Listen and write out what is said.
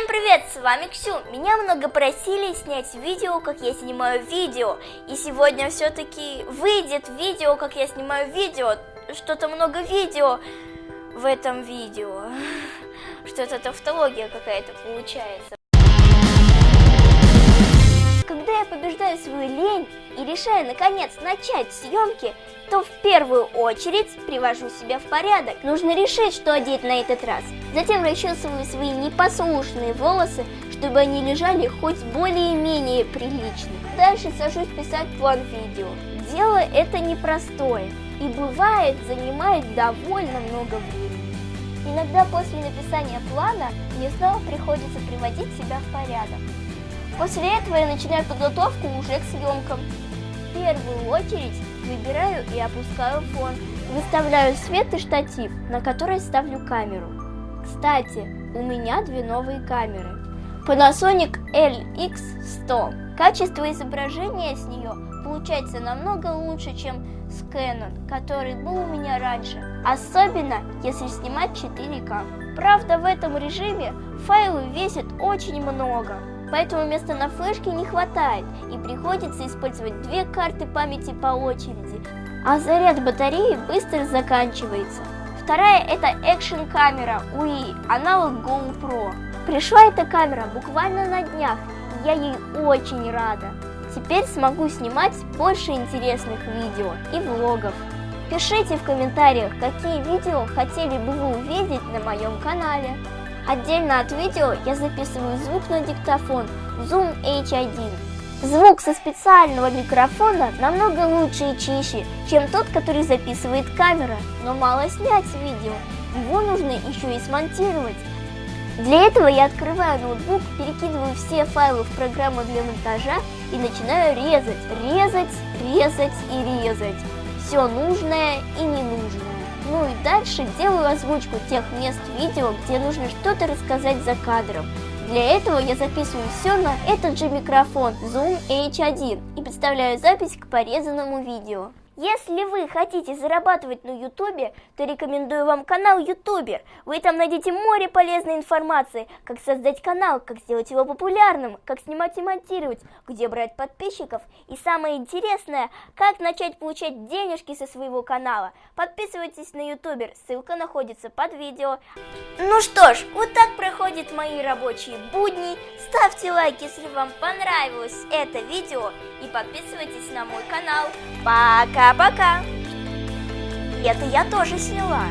Всем привет, с вами Ксю. Меня много просили снять видео, как я снимаю видео. И сегодня все-таки выйдет видео, как я снимаю видео. Что-то много видео в этом видео. Что-то тавтология какая-то получается. И решаю наконец начать съемки, то в первую очередь привожу себя в порядок. Нужно решить, что одеть на этот раз. Затем расчесываю свои непослушные волосы, чтобы они лежали хоть более-менее прилично. Дальше сажусь писать план видео. Дело это непростое и бывает занимает довольно много времени. Иногда после написания плана мне снова приходится приводить себя в порядок. После этого я начинаю подготовку уже к съемкам. В первую очередь выбираю и опускаю фон. Выставляю свет и штатив, на который ставлю камеру. Кстати, у меня две новые камеры. Panasonic LX100. Качество изображения с нее получается намного лучше, чем с Canon, который был у меня раньше. Особенно, если снимать 4К. Правда, в этом режиме файлы весят очень много. Поэтому места на флешке не хватает и приходится использовать две карты памяти по очереди, а заряд батареи быстро заканчивается. Вторая это экшен камера UI, аналог GoPro. Пришла эта камера буквально на днях, и я ей очень рада. Теперь смогу снимать больше интересных видео и влогов. Пишите в комментариях, какие видео хотели бы вы увидеть на моем канале. Отдельно от видео я записываю звук на диктофон Zoom H1. Звук со специального микрофона намного лучше и чище, чем тот, который записывает камера, но мало снять видео, его нужно еще и смонтировать. Для этого я открываю ноутбук, перекидываю все файлы в программу для монтажа и начинаю резать, резать, резать и резать. Все нужное и ненужное. Ну и дальше делаю озвучку тех мест видео, где нужно что-то рассказать за кадром. Для этого я записываю все на этот же микрофон Zoom H1 и представляю запись к порезанному видео. Если вы хотите зарабатывать на ютубе, то рекомендую вам канал ютубер. Вы там найдете море полезной информации, как создать канал, как сделать его популярным, как снимать и монтировать, где брать подписчиков и самое интересное, как начать получать денежки со своего канала. Подписывайтесь на ютубер, ссылка находится под видео. Ну что ж, вот так проходят мои рабочие будни. Ставьте лайк, если вам понравилось это видео и подписывайтесь на мой канал. Пока! Пока-пока! Это я тоже сняла.